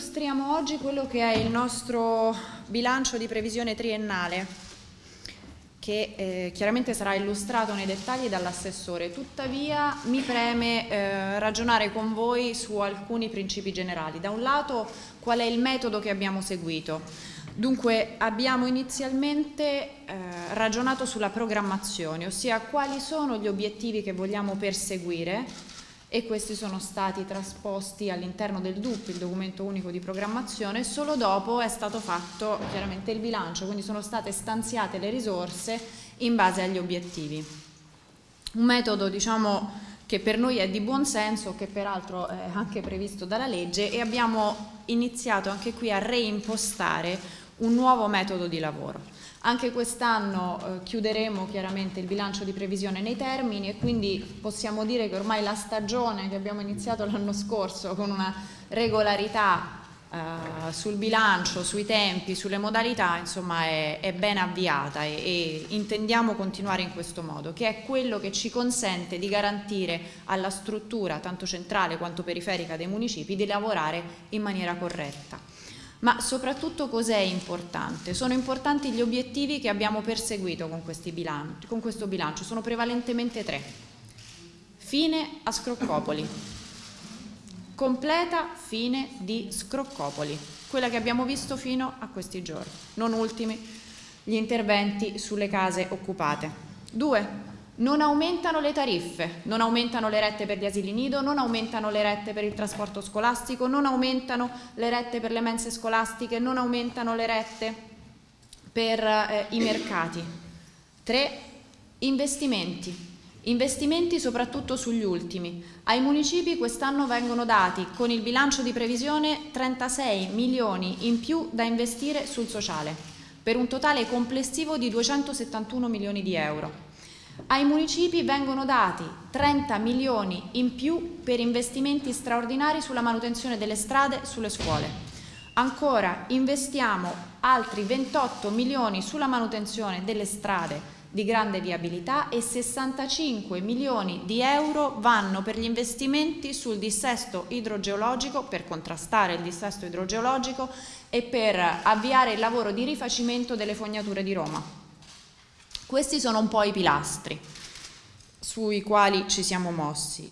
illustriamo oggi quello che è il nostro bilancio di previsione triennale che eh, chiaramente sarà illustrato nei dettagli dall'assessore, tuttavia mi preme eh, ragionare con voi su alcuni principi generali. Da un lato qual è il metodo che abbiamo seguito, dunque abbiamo inizialmente eh, ragionato sulla programmazione, ossia quali sono gli obiettivi che vogliamo perseguire e questi sono stati trasposti all'interno del DUP, il documento unico di programmazione, solo dopo è stato fatto chiaramente il bilancio, quindi sono state stanziate le risorse in base agli obiettivi. Un metodo diciamo che per noi è di buon senso, che peraltro è anche previsto dalla legge e abbiamo iniziato anche qui a reimpostare un nuovo metodo di lavoro. Anche quest'anno eh, chiuderemo chiaramente il bilancio di previsione nei termini e quindi possiamo dire che ormai la stagione che abbiamo iniziato l'anno scorso con una regolarità eh, sul bilancio, sui tempi, sulle modalità, insomma è, è ben avviata e, e intendiamo continuare in questo modo, che è quello che ci consente di garantire alla struttura, tanto centrale quanto periferica dei municipi, di lavorare in maniera corretta. Ma soprattutto cos'è importante? Sono importanti gli obiettivi che abbiamo perseguito con, bilanci, con questo bilancio, sono prevalentemente tre. Fine a Scroccopoli, completa fine di Scroccopoli, quella che abbiamo visto fino a questi giorni, non ultimi gli interventi sulle case occupate. Due, non aumentano le tariffe, non aumentano le rette per gli asili nido, non aumentano le rette per il trasporto scolastico, non aumentano le rette per le mense scolastiche, non aumentano le rette per eh, i mercati. Tre, investimenti. Investimenti soprattutto sugli ultimi. Ai municipi quest'anno vengono dati con il bilancio di previsione 36 milioni in più da investire sul sociale, per un totale complessivo di 271 milioni di euro. Ai municipi vengono dati 30 milioni in più per investimenti straordinari sulla manutenzione delle strade e sulle scuole. Ancora investiamo altri 28 milioni sulla manutenzione delle strade di grande viabilità e 65 milioni di euro vanno per gli investimenti sul dissesto idrogeologico per contrastare il dissesto idrogeologico e per avviare il lavoro di rifacimento delle fognature di Roma. Questi sono un po' i pilastri sui quali ci siamo mossi.